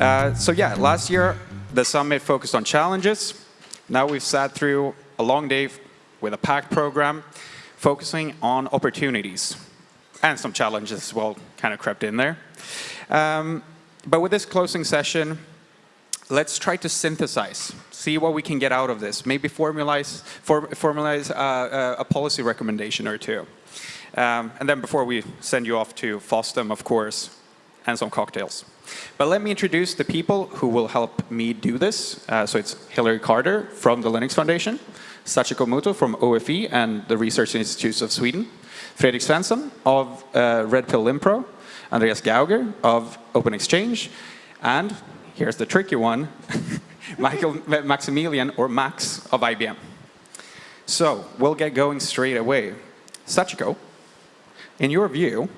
Uh, so yeah, last year the summit focused on challenges. Now we've sat through a long day with a packed program focusing on opportunities and some challenges as well kind of crept in there. Um, but with this closing session, let's try to synthesize, see what we can get out of this, maybe formalize, for, formalize uh, uh, a policy recommendation or two. Um, and then before we send you off to FOSDEM, of course, and some cocktails. But let me introduce the people who will help me do this. Uh, so it's Hilary Carter from the Linux Foundation, Sachiko Muto from OFE and the Research Institutes of Sweden, Fredrik Svensson of uh, Redpill Linpro, Andreas Gauger of Open-Xchange, and here's the tricky one, Michael Maximilien or Max of IBM. So we'll get going straight away. Sachiko, in your view,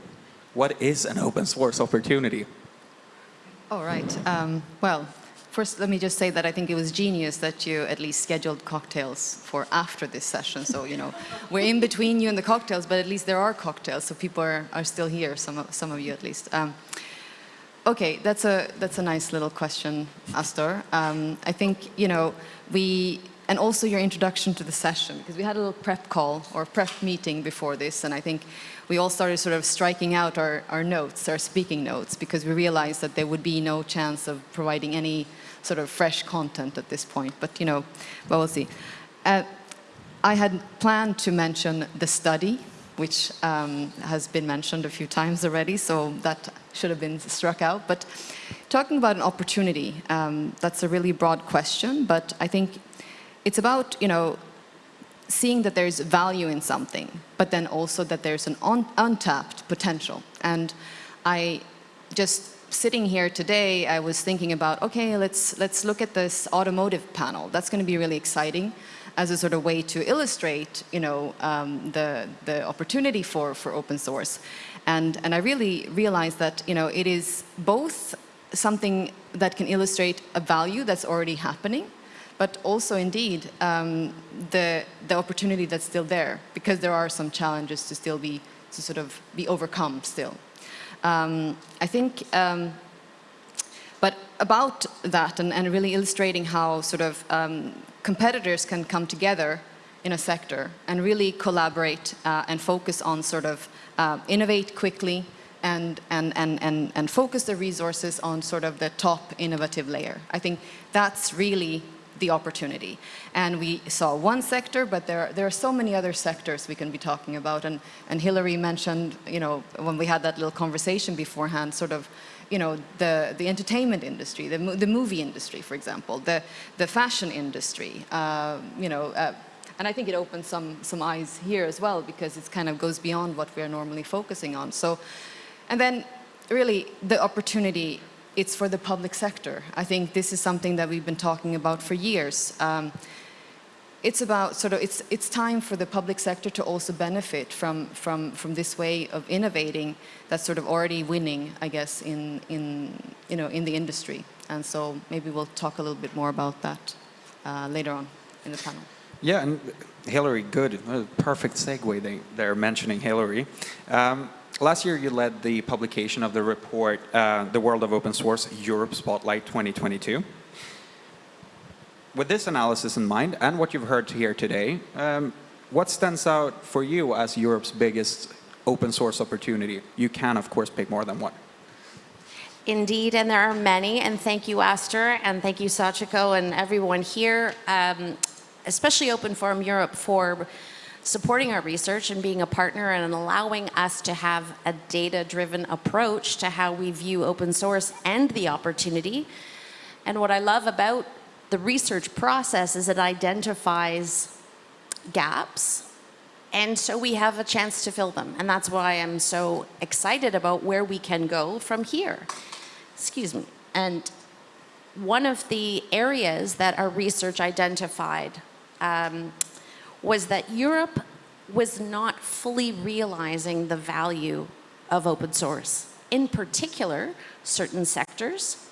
what is an open source opportunity? All right. Um, well, first let me just say that I think it was genius that you at least scheduled cocktails for after this session. So, you know, we're in between you and the cocktails, but at least there are cocktails, so people are, are still here, some of, some of you at least. Um, okay, that's a, that's a nice little question, Astor. Um, I think, you know, we, and also your introduction to the session, because we had a little prep call or prep meeting before this, and I think we all started sort of striking out our, our notes, our speaking notes, because we realized that there would be no chance of providing any sort of fresh content at this point. But, you know, well, we'll see. Uh, I had planned to mention the study, which um, has been mentioned a few times already, so that should have been struck out. But talking about an opportunity, um, that's a really broad question, but I think it's about, you know, seeing that there's value in something, but then also that there's an un untapped potential. And I just sitting here today, I was thinking about, okay, let's, let's look at this automotive panel. That's going to be really exciting as a sort of way to illustrate, you know, um, the, the opportunity for, for open source. And, and I really realized that, you know, it is both something that can illustrate a value that's already happening, but also indeed um, the, the opportunity that's still there because there are some challenges to still be, to sort of be overcome still. Um, I think, um, but about that and, and, really illustrating how sort of um, competitors can come together in a sector and really collaborate uh, and focus on sort of uh, innovate quickly and, and, and, and, and focus the resources on sort of the top innovative layer. I think that's really the opportunity. And we saw one sector, but there, there are so many other sectors we can be talking about. And, and Hilary mentioned, you know, when we had that little conversation beforehand, sort of, you know, the, the entertainment industry, the, the movie industry, for example, the, the fashion industry, uh, you know, uh, and I think it opens some, some eyes here as well because it kind of goes beyond what we're normally focusing on. So, and then really the opportunity it's for the public sector. I think this is something that we've been talking about for years. Um, it's about sort of, it's, it's time for the public sector to also benefit from, from, from this way of innovating that's sort of already winning, I guess, in, in, you know, in the industry. And so maybe we'll talk a little bit more about that uh, later on in the panel. Yeah, and Hilary, good, perfect segue they, they're mentioning Hilary. Um, Last year, you led the publication of the report, uh, The World of Open Source, Europe Spotlight 2022. With this analysis in mind, and what you've heard here today, um, what stands out for you as Europe's biggest open source opportunity? You can, of course, pick more than one. Indeed, and there are many, and thank you, Astor, and thank you, Sachiko, and everyone here, um, especially Open Forum Europe, for supporting our research and being a partner and allowing us to have a data-driven approach to how we view open source and the opportunity. And what I love about the research process is it identifies gaps and so we have a chance to fill them. And that's why I'm so excited about where we can go from here. Excuse me. And one of the areas that our research identified um, was that Europe was not fully realizing the value of open source. In particular, certain sectors,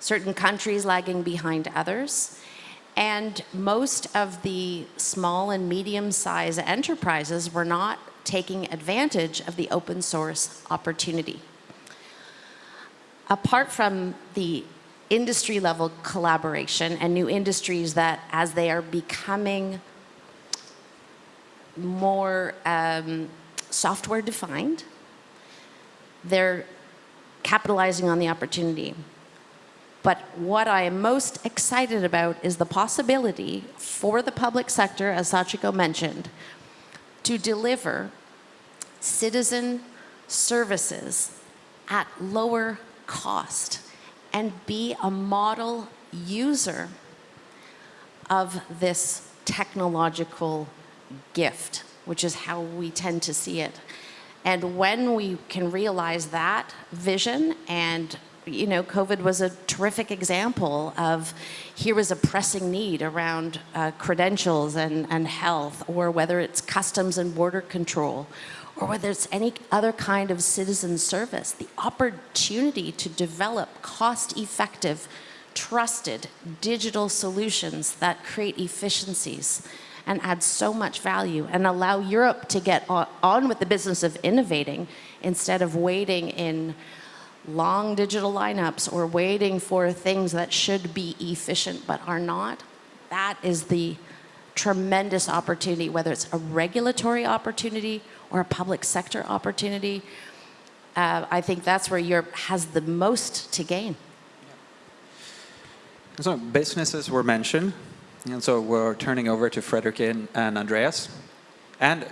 certain countries lagging behind others, and most of the small and medium-sized enterprises were not taking advantage of the open source opportunity. Apart from the industry level collaboration and new industries that as they are becoming more um, software defined, they're capitalizing on the opportunity. But what I am most excited about is the possibility for the public sector, as Sachiko mentioned, to deliver citizen services at lower cost and be a model user of this technological gift, which is how we tend to see it. And when we can realize that vision and you know, COVID was a terrific example of here was a pressing need around uh, credentials and, and health, or whether it's customs and border control, or whether it's any other kind of citizen service, the opportunity to develop cost-effective, trusted digital solutions that create efficiencies and add so much value and allow Europe to get on, with the business of innovating instead of waiting in long digital lineups or waiting for things that should be efficient but are not, that is the tremendous opportunity, whether it's a regulatory opportunity or a public sector opportunity. Uh, I think that's where Europe has the most to gain. So businesses were mentioned, and so we're turning over to Fredrik and Andreas. And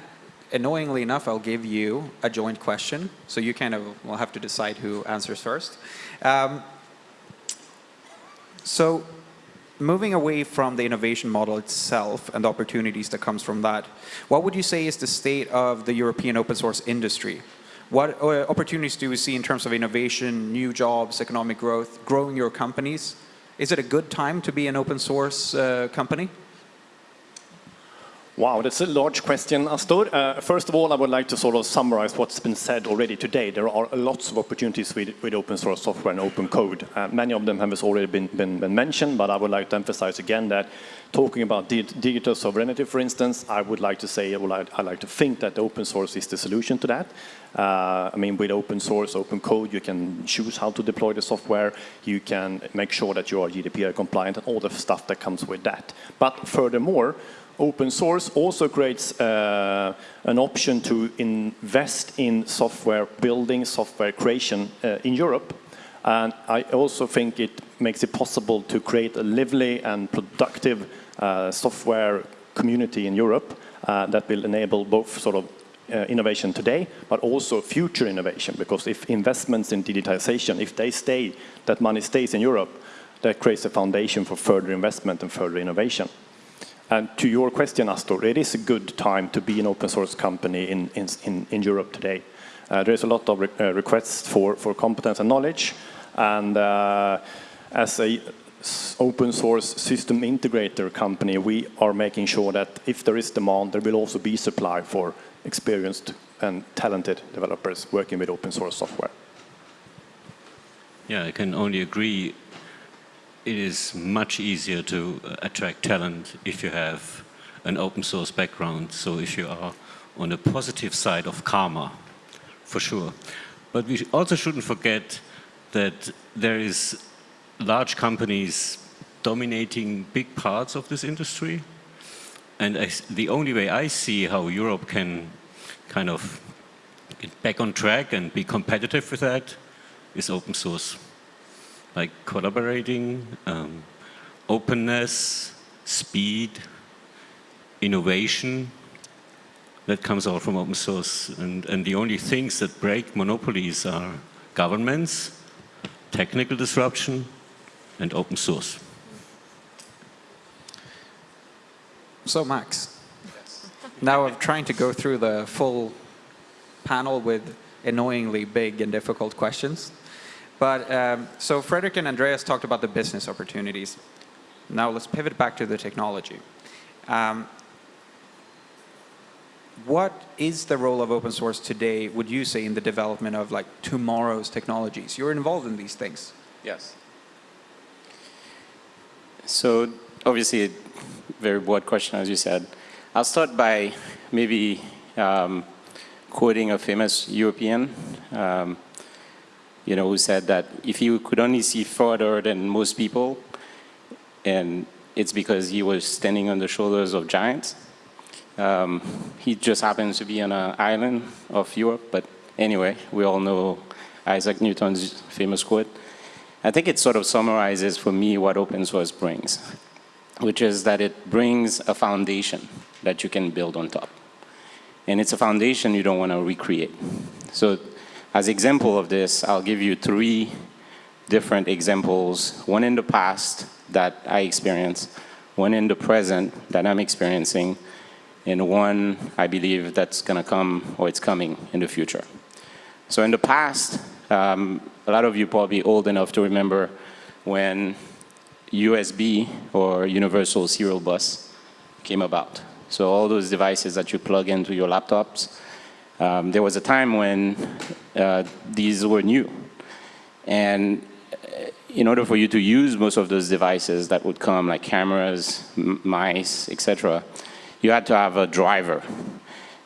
annoyingly enough, I'll give you a joint question, so you kind of will have to decide who answers first. Um, so moving away from the innovation model itself and the opportunities that comes from that, what would you say is the state of the European open source industry? What uh, opportunities do we see in terms of innovation, new jobs, economic growth, growing your companies? Is it a good time to be an open source uh, company? Wow, that's a large question, Astor. Uh, first of all, I would like to sort of summarize what's been said already today. There are lots of opportunities with, with open source software and open code. Uh, many of them have already been, been, been, mentioned, but I would like to emphasize again that talking about di digital sovereignty, for instance, I would like to say, I would I like to think that open source is the solution to that. Uh, I mean, with open source, open code, you can choose how to deploy the software. You can make sure that you are GDPR compliant and all the stuff that comes with that. But furthermore, open source also creates uh, an option to invest in software building, software creation uh, in Europe. And I also think it makes it possible to create a lively and productive uh, software community in Europe uh, that will enable both sort of uh, innovation today, but also future innovation. Because if investments in digitization, if they stay, that money stays in Europe, that creates a foundation for further investment and further innovation. And to your question, Astor, it is a good time to be an open source company in, in, in Europe today. Uh, there's a lot of re uh, requests for, for competence and knowledge. And uh, as a open source system integrator company, we are making sure that if there is demand, there will also be supply for experienced and talented developers working with open source software. Yeah, I can only agree it is much easier to uh, attract talent if you have an open source background. So if you are on the positive side of karma, for sure. But we also shouldn't forget that there is large companies dominating big parts of this industry. And I, the only way I see how Europe can kind of get back on track and be competitive with that is open source like collaborating, um, openness, speed, innovation that comes out from open source. And, and the only things that break monopolies are governments, technical disruption, and open source. So Max, now I'm trying to go through the full panel with annoyingly big and difficult questions. But um, so Fredrik and Andreas talked about the business opportunities. Now let's pivot back to the technology. Um, what is the role of open source today, would you say, in the development of like tomorrow's technologies? You're involved in these things. Yes. So obviously a very broad question, as you said. I'll start by maybe um, quoting a famous European um, you know, who said that if he could only see further than most people, and it's because he was standing on the shoulders of giants. Um, he just happens to be on an island of Europe, but anyway, we all know Isaac Newton's famous quote. I think it sort of summarizes for me what open source brings, which is that it brings a foundation that you can build on top. And it's a foundation you don't want to recreate. So as example of this, I'll give you three different examples, one in the past that I experienced, one in the present that I'm experiencing, and one I believe that's going to come or it's coming in the future. So in the past, um, a lot of you probably old enough to remember when USB or Universal Serial Bus came about. So all those devices that you plug into your laptops, um, there was a time when uh, these were new. And uh, in order for you to use most of those devices that would come, like cameras, mice, etc., you had to have a driver.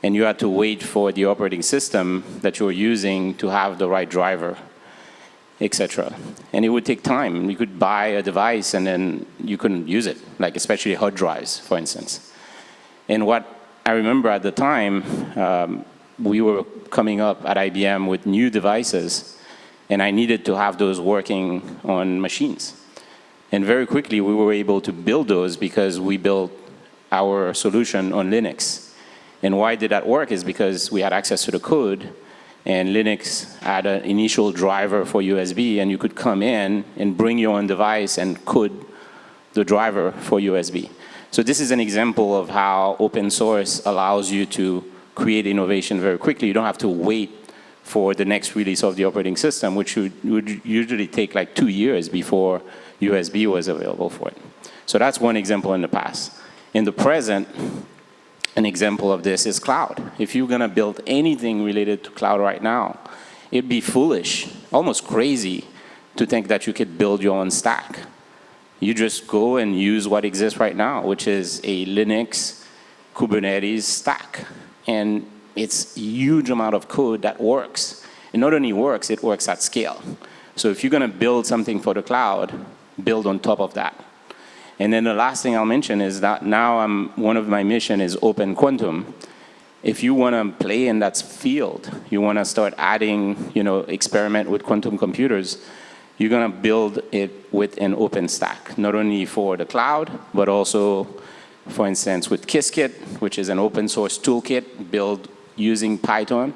And you had to wait for the operating system that you were using to have the right driver etc. And it would take time. You could buy a device and then you couldn't use it, like especially hard drives, for instance. And what I remember at the time, um, we were coming up at IBM with new devices and I needed to have those working on machines. And very quickly we were able to build those because we built our solution on Linux. And why did that work is because we had access to the code and Linux had an initial driver for USB and you could come in and bring your own device and code the driver for USB. So this is an example of how open source allows you to create innovation very quickly. You don't have to wait for the next release of the operating system, which would, would usually take like two years before USB was available for it. So that's one example in the past. In the present, an example of this is cloud. If you're going to build anything related to cloud right now, it'd be foolish, almost crazy, to think that you could build your own stack. You just go and use what exists right now, which is a Linux Kubernetes stack. And it's huge amount of code that works. It not only works, it works at scale. So if you're going to build something for the cloud, build on top of that. And then the last thing I'll mention is that now I'm, one of my mission is open quantum. If you want to play in that field, you want to start adding, you know, experiment with quantum computers, you're going to build it with an open stack, not only for the cloud, but also, for instance, with Qiskit, which is an open source toolkit built using Python,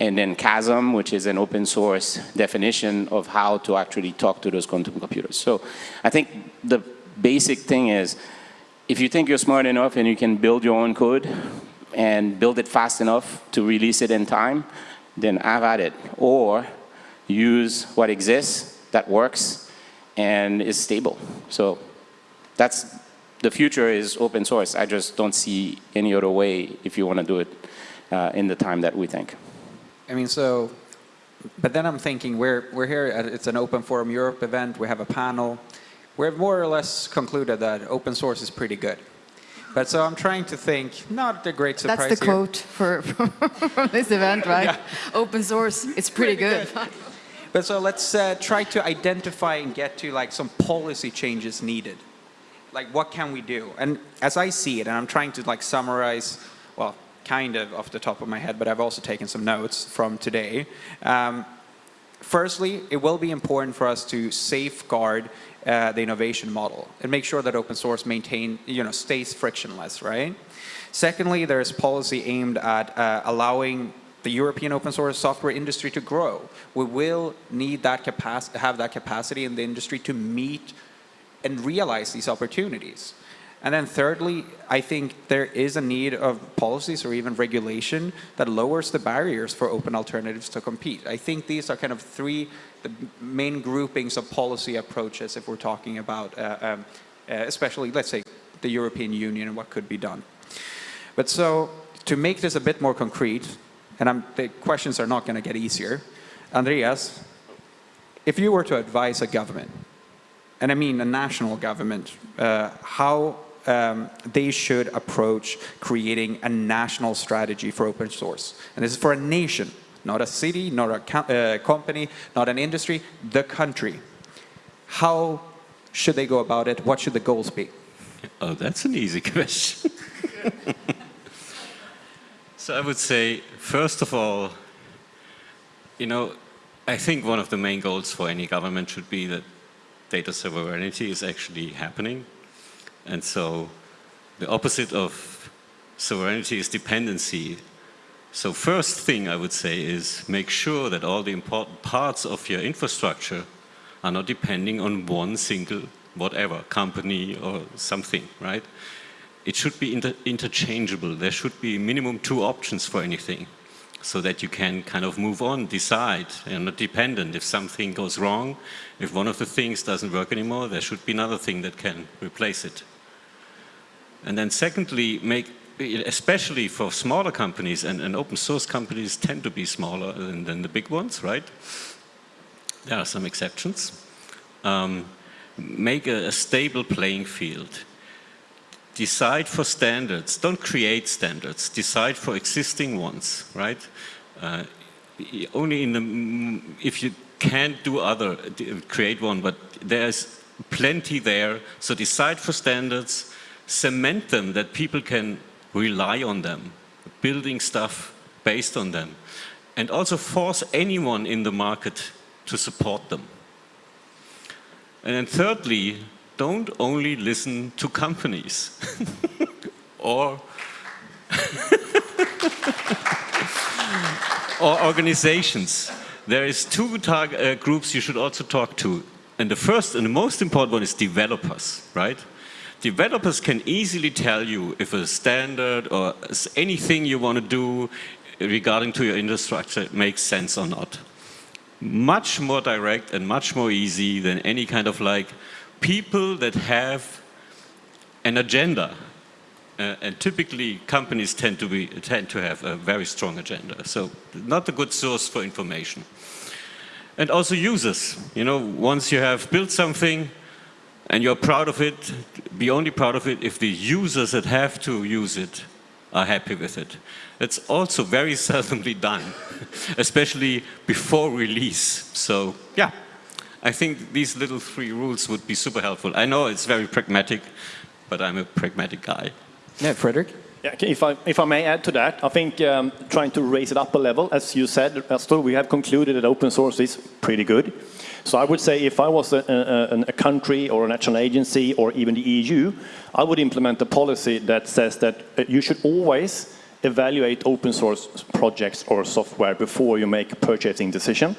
and then QASM, which is an open source definition of how to actually talk to those quantum computers. So I think the basic thing is, if you think you're smart enough and you can build your own code and build it fast enough to release it in time, then have at it. Or use what exists that works and is stable. So that's the future is open source. I just don't see any other way if you want to do it uh, in the time that we think. I mean, so, but then I'm thinking we're, we're here, at, it's an Open Forum Europe event, we have a panel, we've more or less concluded that open source is pretty good. But so I'm trying to think, not a great surprise That's the here. quote for, for this event, right? Yeah. Open source, it's pretty, good. But so let's uh, try to identify and get to like some policy changes needed. Like what can we do? And as I see it, and I'm trying to like summarize, well, kind of off the top of my head, but I've also taken some notes from today. Um, firstly, it will be important for us to safeguard uh, the innovation model and make sure that open source maintain, you know, stays frictionless, right? Secondly, there's policy aimed at uh, allowing the European open source software industry to grow. We will need that capacity, have that capacity in the industry to meet and realize these opportunities. And then thirdly, I think there is a need of policies or even regulation that lowers the barriers for open alternatives to compete. I think these are kind of three the main groupings of policy approaches if we're talking about, uh, um, uh, especially, let's say, the European Union and what could be done. But so, to make this a bit more concrete, and I'm, the questions are not going to get easier, Andreas, if you were to advise a government, and I mean a national government, uh, how um, they should approach creating a national strategy for open source. And this is for a nation, not a city, not a co- uh, company, not an industry, the country. How should they go about it? What should the goals be? Oh, that's an easy question. so I would say, first of all, you know, I think one of the main goals for any government should be that data sovereignty is actually happening. And so the opposite of sovereignty is dependency. So first thing I would say is make sure that all the important parts of your infrastructure are not depending on one single whatever, company or something, right? It should be inter interchangeable. There should be minimum two options for anything so that you can kind of move on, decide, and not dependent. If something goes wrong, if one of the things doesn't work anymore, there should be another thing that can replace it. And then secondly, make, especially for smaller companies, and, and open source companies tend to be smaller than, than the big ones, right? There are some exceptions. Um, make a, a stable playing field decide for standards. Don't create standards. Decide for existing ones, right? Uh, only in the, if you can't do other, create one, but there's plenty there. So decide for standards, cement them that people can rely on them, building stuff based on them. And also force anyone in the market to support them. And then thirdly, don't only listen to companies or or organizations. There is two uh, groups you should also talk to. And the first and the most important one is developers, right? Developers can easily tell you if a standard or anything you want to do regarding to your infrastructure makes sense or not. Much more direct and much more easy than any kind of like, people that have an agenda. Uh, and typically companies tend to, be, tend to have a very strong agenda. So not a good source for information. And also users. You know, once you have built something and you're proud of it, be only proud of it if the users that have to use it are happy with it. It's also very seldomly done, especially before release. So yeah, I think these little three rules would be super helpful. I know it's very pragmatic, but I'm a pragmatic guy. Yeah, Fredrik? Yeah, if, I, if I may add to that, I think um, trying to raise it up a level, as you said, Astor, we have concluded that open source is pretty good. So I would say if I was a, a, a, country or a national agency or even the EU, I would implement a policy that says that uh, you should always evaluate open source projects or software before you make a purchasing decision.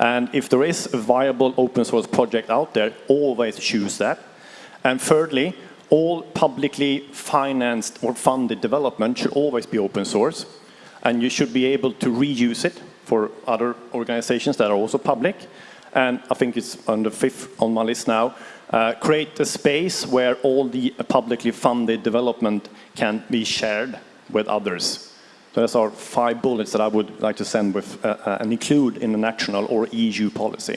And if there is a viable open source project out there, always choose that. And thirdly, all publicly financed or funded development should always be open source. And you should be able to reuse it for other organizations that are also public. And I think it's on the fifth on my list now, uh, create a space where all the publicly funded development can be shared with others. So those are five bullets that I would like to send with uh, uh, and include in the national or EU policy.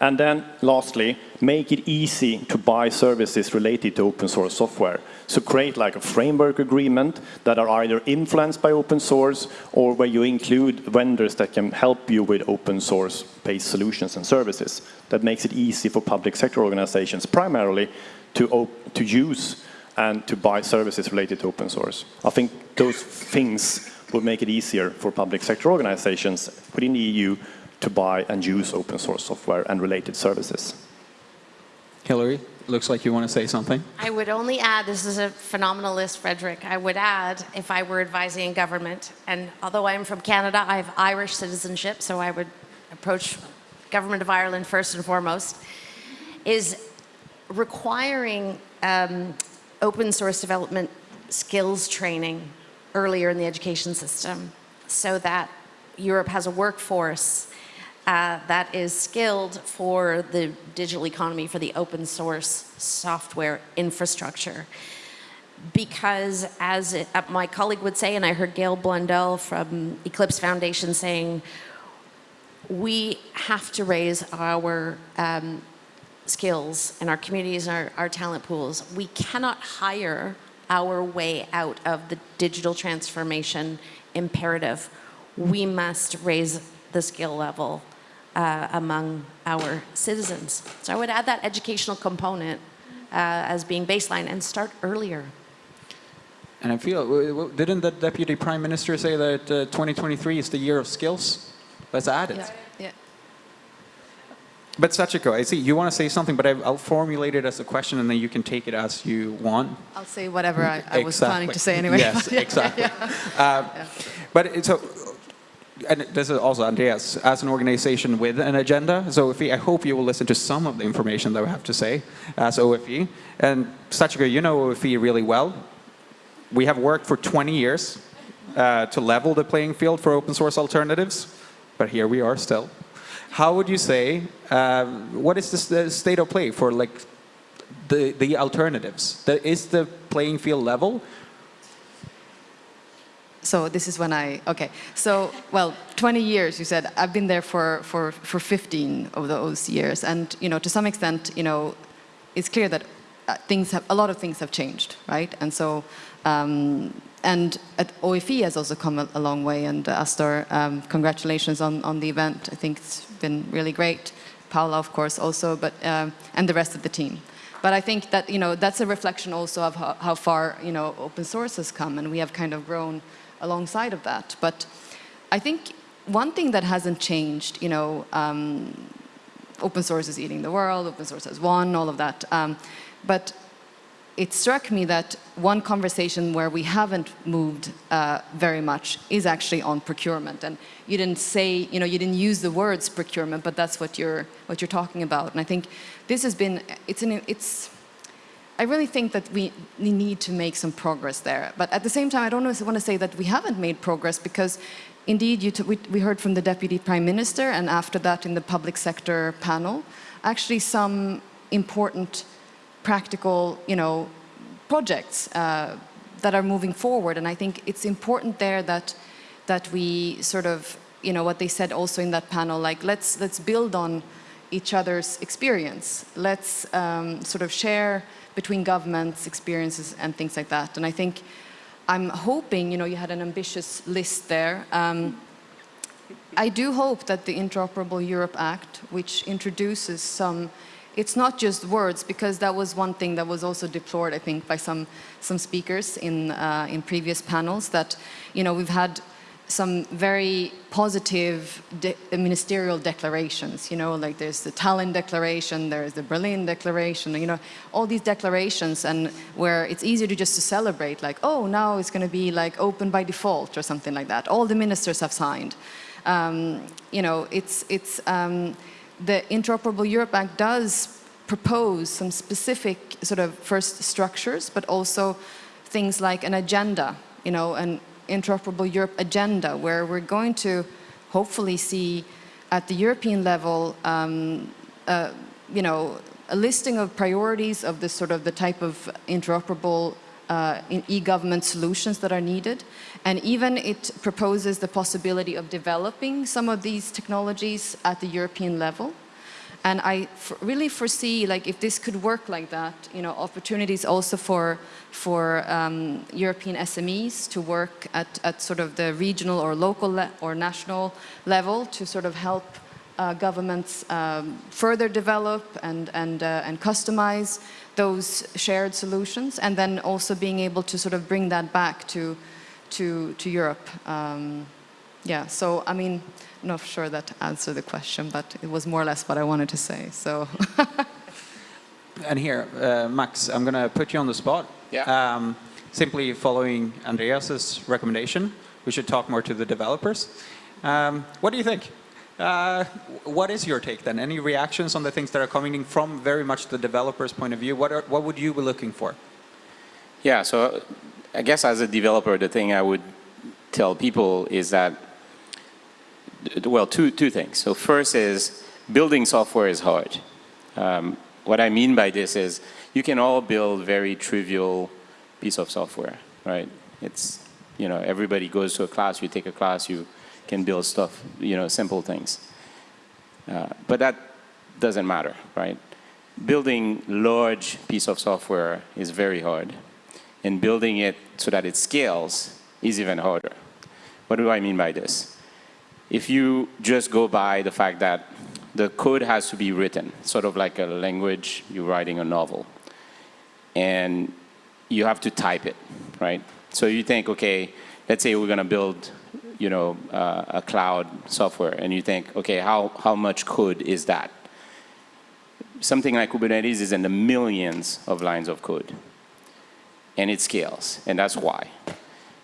And then lastly, make it easy to buy services related to open source software. So create like a framework agreement that are either influenced by open source or where you include vendors that can help you with open source based solutions and services. That makes it easy for public sector organizations primarily to, to use and to buy services related to open source. I think those things will make it easier for public sector organizations within the EU to buy and use open source software and related services. Hilary, looks like you want to say something. I would only add, this is a phenomenal list, Fredrik. I would add, if I were advising government, and although I'm from Canada, I have Irish citizenship, so I would approach government of Ireland first and foremost, is requiring um, open source development skills training earlier in the education system so that Europe has a workforce uh, that is skilled for the digital economy, for the open source software infrastructure. Because as it, uh, my colleague would say, and I heard Gaël Blondelle from Eclipse Foundation saying, we have to raise our um, skills and our communities and our, our talent pools. We cannot hire our way out of the digital transformation imperative. We must raise the skill level uh, among our citizens. So I would add that educational component uh, as being baseline and start earlier. And I feel, w- w- didn't the Deputy Prime Minister say that uh, 2023 is the year of skills? Let's add it. Yeah. Yeah. But Sachiko, I see you want to say something, but I- I'll formulate it as a question and then you can take it as you want. I'll say whatever I, I was planning to say anyway. Yes, exactly. Uh, But it's so, and this is also Andreas, as an organization with an agenda, so OFE, I hope you will listen to some of the information that we have to say as OFE. And Sachiko, you know OFE really well. We have worked for 20 years uh, to level the playing field for open source alternatives, but here we are still. How would you say, uh, what is the state of play for like the, the alternatives? The, is the playing field level? So this is when I, okay. So, well, 20 years, you said. I've been there for, for, for 15 of those years. And, you know, to some extent, you know, it's clear that uh, things have, a lot of things have changed, right? And so, um, and OFE has also come a, a long way. And uh, Astor, um, congratulations on, on the event. I think it's been really great. Paula, of course, also, but, um, and the rest of the team. But I think that, you know, that's a reflection also of how, how far, you know, open source has come. And we have kind of grown alongside of that. But I think one thing that hasn't changed, you know, um, open source is eating the world, open source has won, all of that. Um, but it struck me that one conversation where we haven't moved uh, very much is actually on procurement. And you didn't say, you know, you didn't use the words procurement, but that's what you're what you're talking about. And I think this has been it's an it's I really think that we, need to make some progress there. But at the same time, I don't want to say that we haven't made progress because indeed we, we heard from the Deputy Prime Minister and after that in the public sector panel, actually some important practical, you know, projects uh, that are moving forward. And I think it's important there that, that we sort of, you know, what they said also in that panel, like let's, let's build on each other's experience. Let's um, sort of share between governments, experiences, and things like that. And I think I'm hoping, you know, you had an ambitious list there. Um, I do hope that the Interoperable Europe Act, which introduces some, it's not just words, because that was one thing that was also deplored, I think, by some, some speakers in, uh, in previous panels, that, you know, we've had some very positive de ministerial declarations, you know, like there's the Tallinn Declaration, there's the Berlin Declaration, you know, all these declarations and where it's easier to just to celebrate, like, oh, now it's going to be like open by default or something like that. All the ministers have signed. Um, you know, it's, it's, um, the Interoperable Europe Act does propose some specific sort of first structures, but also things like an agenda, you know, an interoperable Europe agenda, where we're going to hopefully see at the European level, um, uh, you know, a listing of priorities of the sort of the type of interoperable uh, e-government solutions that are needed. And even it proposes the possibility of developing some of these technologies at the European level. And I really foresee, like, if this could work like that, you know, opportunities also for for um, European SMEs to work at, at sort of the regional or local or national level to sort of help governments um, further develop and and uh, and customize those shared solutions, and then also being able to sort of bring that back to to to Europe. Um, yeah. So I mean not sure that answered the question, but it was more or less what I wanted to say. So. and here, uh, Max, I'm going to put you on the spot. Yeah. Um, simply following Andreas's recommendation, we should talk more to the developers. Um, what do you think? Uh, what is your take then? Any reactions on the things that are coming in from very much the developer's point of view? What, are, what would you be looking for? Yeah, so I guess as a developer, the thing I would tell people is that well, two, two things. So first is building software is hard. Um, what I mean by this is you can all build very trivial piece of software, right? It's, you know, everybody goes to a class, you take a class, you can build stuff, you know, simple things. Uh, but that doesn't matter, right? Building large piece of software is very hard. And building it so that it scales is even harder. What do I mean by this? if you just go by the fact that the code has to be written, sort of like a language, you're writing a novel, and you have to type it, right? So you think, okay, let's say we're going to build, you know, uh, a cloud software, and you think, okay, how, how much code is that? Something like Kubernetes is in the millions of lines of code, and it scales, and that's why.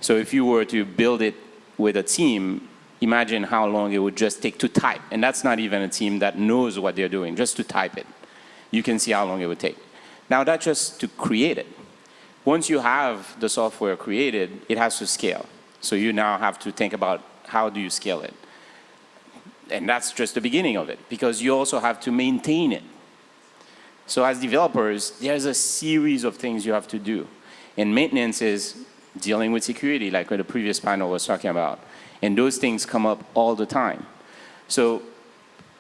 So if you were to build it with a team, imagine how long it would just take to type. And that's not even a team that knows what they're doing, just to type it. You can see how long it would take. Now that's just to create it. Once you have the software created, it has to scale. So you now have to think about how do you scale it. And that's just the beginning of it, because you also have to maintain it. So as developers, there's a series of things you have to do. And maintenance is dealing with security, like what the previous panel was talking about. And those things come up all the time. So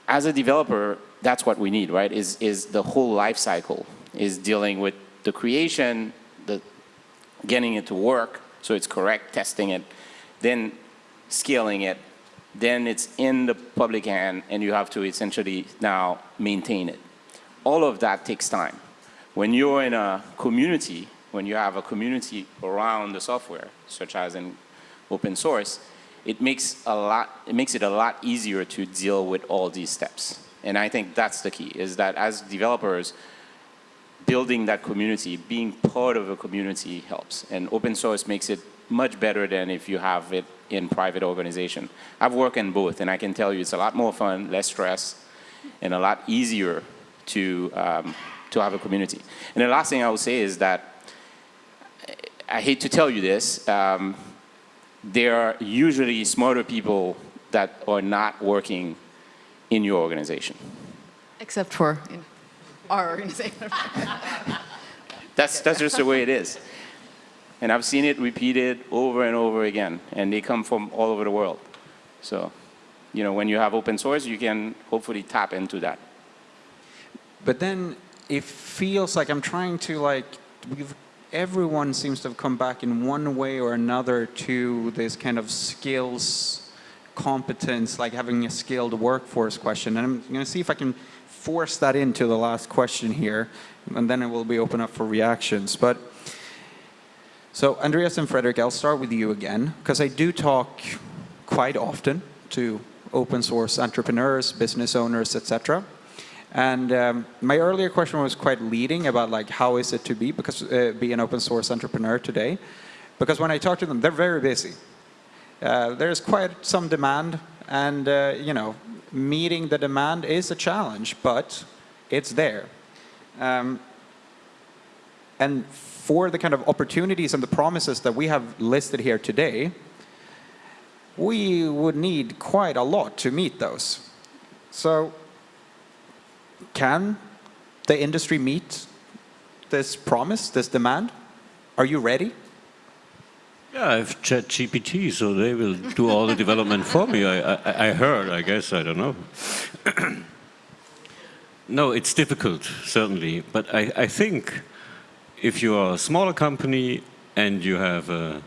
as a developer, that's what we need, right? Is, is the whole life cycle, is dealing with the creation, the getting it to work, so it's correct, testing it, then scaling it, then it's in the public hand, and you have to essentially now maintain it. All of that takes time. When you're in a community, when you have a community around the software, such as in open source, it makes, a lot, it makes it a lot easier to deal with all these steps. And I think that's the key, is that as developers, building that community, being part of a community helps. And open source makes it much better than if you have it in private organization. I've worked in both, and I can tell you it's a lot more fun, less stress, and a lot easier to, um, to have a community. And the last thing I would say is that, I hate to tell you this, um, there are usually smarter people that are not working in your organization. Except for in our organization. That's, that's just the way it is. And I've seen it repeated over and over again, and they come from all over the world. So, you know, when you have open source, you can hopefully tap into that. But then it feels like I'm trying to like, we've, everyone seems to have come back in one way or another to this kind of skills competence, like having a skilled workforce question. And I'm going to see if I can force that into the last question here, and then it will be open up for reactions. But so Andreas and Fredrik, I'll start with you again, because I do talk quite often to open source entrepreneurs, business owners, etc. And um, my earlier question was quite leading about like how is it to be because uh, be an open source entrepreneur today, because when I talk to them, they're very busy. Uh, there's quite some demand, and uh, you know, meeting the demand is a challenge, but it's there. Um, and for the kind of opportunities and the promises that we have listed here today, we would need quite a lot to meet those. So can the industry meet this promise, this demand? Are you ready? Yeah, I have ChatGPT, so they will do all the development for me. I, I, I heard, I guess, I don't know. no, it's difficult, certainly. But I, I think if you are a smaller company and you have a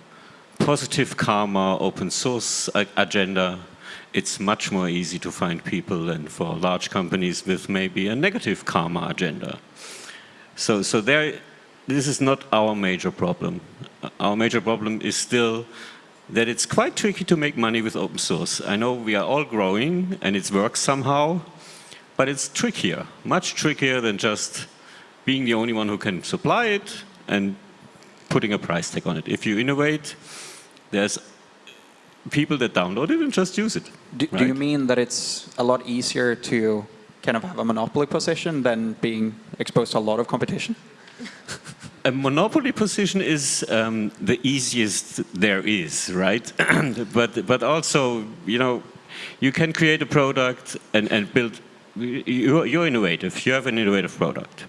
positive karma open source agenda, it's much more easy to find people than for large companies with maybe a negative karma agenda. So, so there, this is not our major problem. Our major problem is still that it's quite tricky to make money with open source. I know we are all growing and it works somehow, but it's trickier, much trickier than just being the only one who can supply it and putting a price tag on it. If you innovate, there's people that download it and just use it. Do, right? do, you mean that it's a lot easier to kind of have a monopoly position than being exposed to a lot of competition? a monopoly position is um, the easiest there is, right? but but also, you know, you can create a product and, and build. You're, you're innovative. You have an innovative product,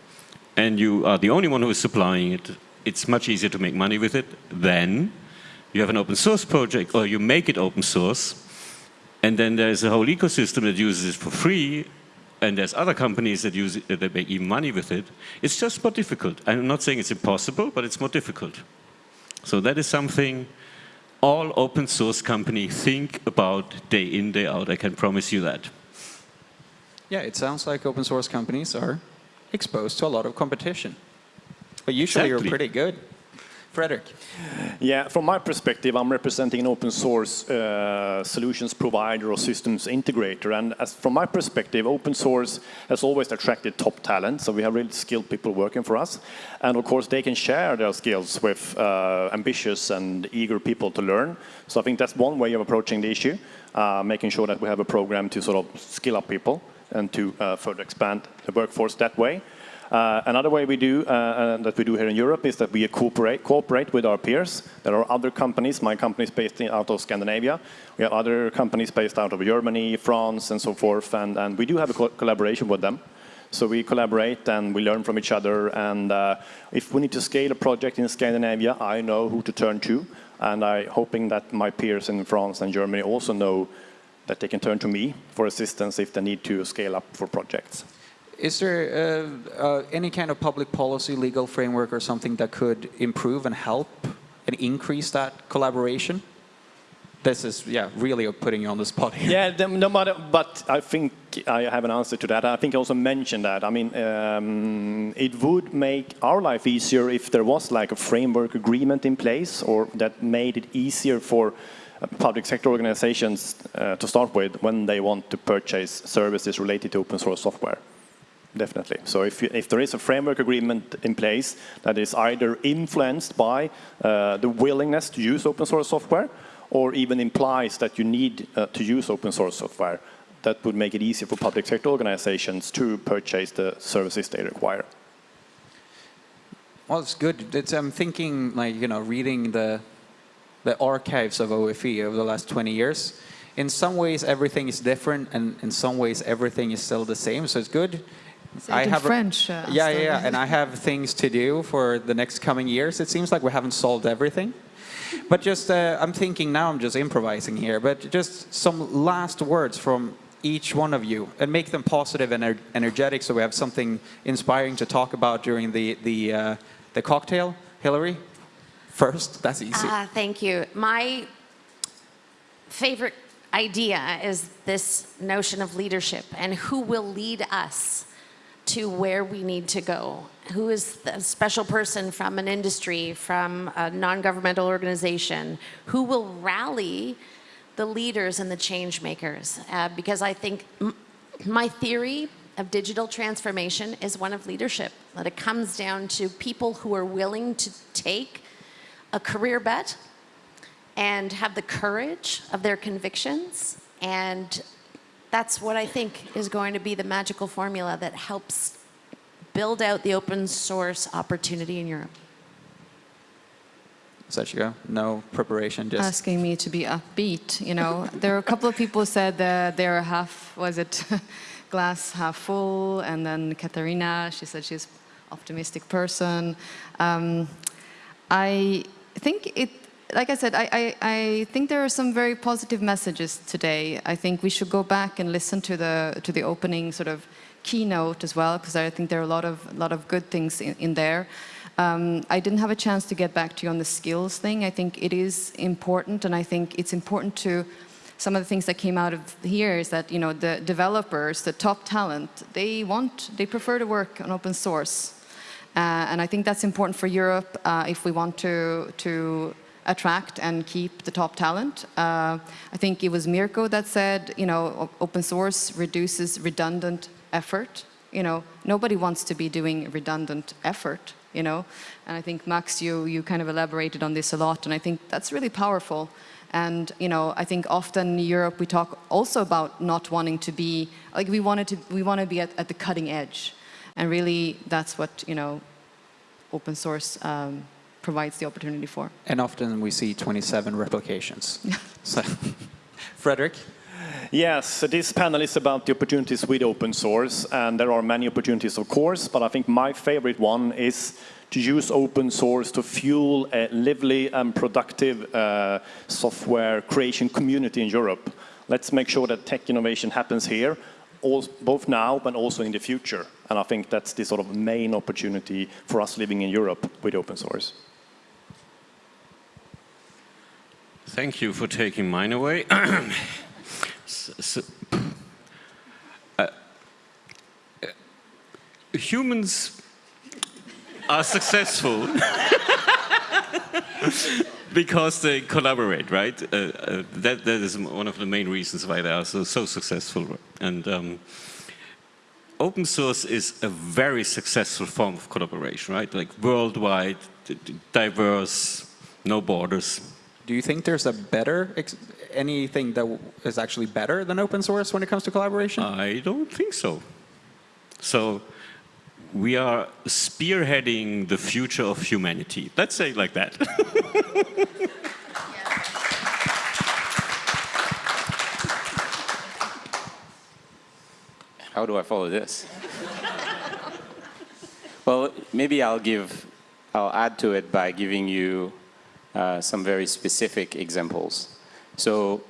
and you are the only one who is supplying it. It's much easier to make money with it than you have an open source project or you make it open source and then there's a whole ecosystem that uses it for free and there's other companies that use it, that make even money with it. It's just more difficult. I'm not saying it's impossible, but it's more difficult. So that is something all open source companies think about day in, day out. I can promise you that. Yeah, it sounds like open source companies are exposed to a lot of competition. But usually Exactly. you're pretty good. Fredrik. Yeah, from my perspective, I'm representing an open source uh, solutions provider or systems integrator. And from my perspective, open source has always attracted top talent. So we have really skilled people working for us. And of course, they can share their skills with uh, ambitious and eager people to learn. So I think that's one way of approaching the issue, uh, making sure that we have a program to sort of skill up people and to uh, further expand the workforce that way. Uh, another way we do, uh, uh, that we do here in Europe is that we cooperate, cooperate with our peers. There are other companies, my company is based in, out of Scandinavia. We have other companies based out of Germany, France, and so forth, and, and we do have a co collaboration with them. So we collaborate and we learn from each other, and uh, if we need to scale a project in Scandinavia, I know who to turn to, and I'm hoping that my peers in France and Germany also know that they can turn to me for assistance if they need to scale up for projects. Is there uh, uh, any kind of public policy, legal framework or something that could improve and help and increase that collaboration? This is, yeah, really putting you on the spot here. Yeah, no matter, but I think I have an answer to that. I think I also mentioned that. I mean, um, it would make our life easier if there was like a framework agreement in place or that made it easier for uh, public sector organizations uh, to start with when they want to purchase services related to open source software. Definitely. So if, you, if there is a framework agreement in place that is either influenced by uh, the willingness to use open source software or even implies that you need uh, to use open source software, that would make it easier for public sector organizations to purchase the services they require. Well, it's good. It's, I'm thinking, like, you know, reading the, the archives of OFE over the last 20 years. In some ways, everything is different, and in some ways, everything is still the same, so it's good. Say it in French, uh, yeah, yeah, yeah, and I have things to do for the next coming years. It seems like we haven't solved everything. But just, uh, I'm thinking now, I'm just improvising here, but just some last words from each one of you and make them positive and ener- energetic so we have something inspiring to talk about during the, the, uh, the cocktail. Hilary, first, that's easy. Ah, thank you. My favorite idea is this notion of leadership and who will lead us to where we need to go. Who is the special person from an industry, from a non-governmental organization, who will rally the leaders and the change makers? Uh, because I think my theory of digital transformation is one of leadership, that it comes down to people who are willing to take a career bet and have the courage of their convictions. And that's what I think is going to be the magical formula that helps build out the open source opportunity in Europe. Sachiko, no preparation, just asking me to be upbeat. You know, there are a couple of people who said that they're half, was it glass half full, and then Katarina, she said she's optimistic person. Um, I think it, like I said, I, I, I think there are some very positive messages today. I think we should go back and listen to the to the opening sort of keynote as well, because I think there are a lot of a lot of good things in, in there. Um, I didn't have a chance to get back to you on the skills thing. I think it is important, and I think it's important to some of the things that came out of here is that you know the developers, the top talent, they want, they prefer to work on open source, uh, and I think that's important for Europe uh, if we want to to attract and keep the top talent. Uh, I think it was Mirko that said, you know, open source reduces redundant effort. You know, nobody wants to be doing redundant effort, you know. And I think, Max, you, you kind of elaborated on this a lot, and I think that's really powerful. And, you know, I think often in Europe we talk also about not wanting to be, like we wanted to, we want to be at, at the cutting edge. And really that's what, you know, open source um, provides the opportunity for. And often we see 27 replications. so, Fredrik? Yes, so this panel is about the opportunities with open source, and there are many opportunities, of course, but I think my favorite one is to use open source to fuel a lively and productive uh, software creation community in Europe. Let's make sure that tech innovation happens here, al- both now but also in the future. And I think that's the sort of main opportunity for us living in Europe with open source. Thank you for taking mine away. S- s- uh, humans are successful because they collaborate, right? Uh, uh, that, that is one of the main reasons why they are so, so successful. And um, open source is a very successful form of collaboration, right? Like worldwide, diverse, no borders. Do you think there's a better, ex- anything that w- is actually better than open source when it comes to collaboration? I don't think so. So we are spearheading the future of humanity. Let's say it like that. How do I follow this? well, maybe I'll give, I'll add to it by giving you uh, some very specific examples. So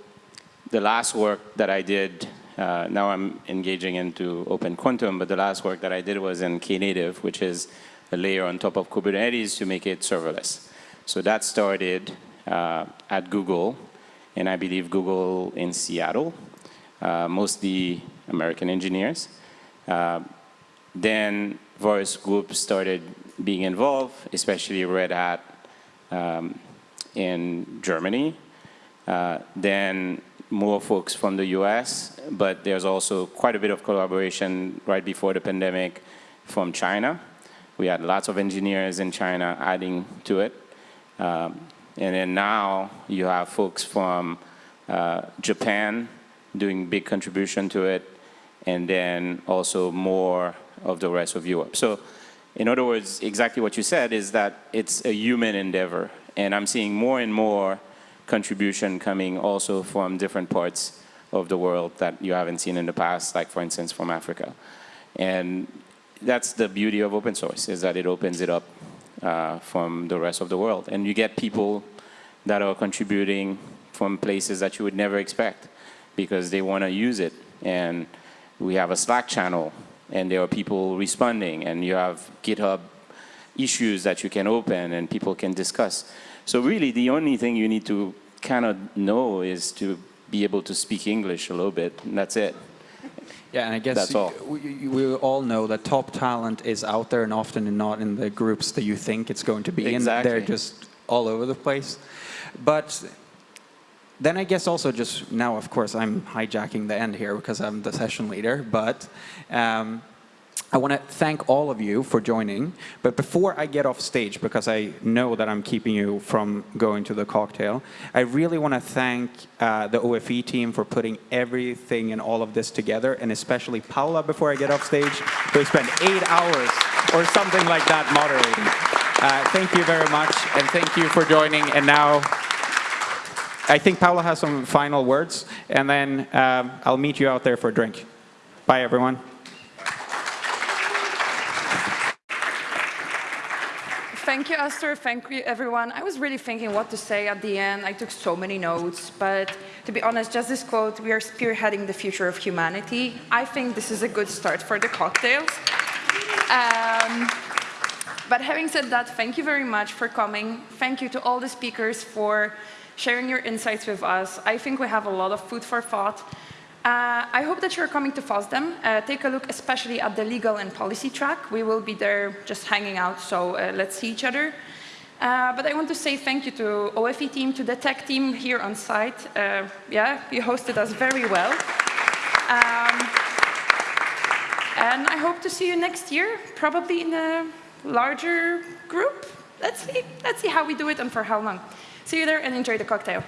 the last work that I did, uh, now I'm engaging into Open Quantum, but the last work that I did was in Knative, which is a layer on top of Kubernetes to make it serverless. So that started uh, at Google, and I believe Google in Seattle, uh, mostly American engineers. Uh, then various groups started being involved, especially Red Hat um, in Germany. Uh, then more folks from the US, but there's also quite a bit of collaboration right before the pandemic from China. We had lots of engineers in China adding to it. Um, and then now you have folks from uh, Japan doing big contribution to it, and then also more of the rest of Europe. So in other words, exactly what you said is that it's a human endeavor. And I'm seeing more and more contribution coming also from different parts of the world that you haven't seen in the past, like for instance from Africa. And that's the beauty of open source, is that it opens it up uh, from the rest of the world. And you get people that are contributing from places that you would never expect because they want to use it. And we have a Slack channel, and there are people responding, and you have GitHub issues that you can open and people can discuss. So really, the only thing you need to kind of know is to be able to speak English a little bit, and that's it. Yeah, and I guess That's all. We, we all know that top talent is out there and often not in the groups that you think it's going to be in. Exactly. They're just all over the place. But then I guess also just now, of course, I'm hijacking the end here because I'm the session leader. But um, I want to thank all of you for joining. But before I get off stage, because I know that I'm keeping you from going to the cocktail, I really want to thank uh, the OFE team for putting everything and all of this together, and especially Paula before I get off stage, who spent eight hours or something like that moderating. Uh, thank you very much, and thank you for joining. And now, I think Paula has some final words, and then um, I'll meet you out there for a drink. Bye, everyone. Thank you, Esther. Thank you, everyone. I was really thinking what to say at the end. I took so many notes, but to be honest, just this quote, we are spearheading the future of humanity. I think this is a good start for the cocktails. Um, but having said that, thank you very much for coming. Thank you to all the speakers for sharing your insights with us. I think we have a lot of food for thought. Uh, I hope that you're coming to FOSDEM. Uh, take a look especially at the legal and policy track. We will be there just hanging out, so uh, let's see each other. Uh, but I want to say thank you to OFE team, to the tech team here on site. Uh, yeah, you hosted us very well. Um, and I hope to see you next year, probably in a larger group. Let's see, let's see how we do it and for how long. See you there and enjoy the cocktail.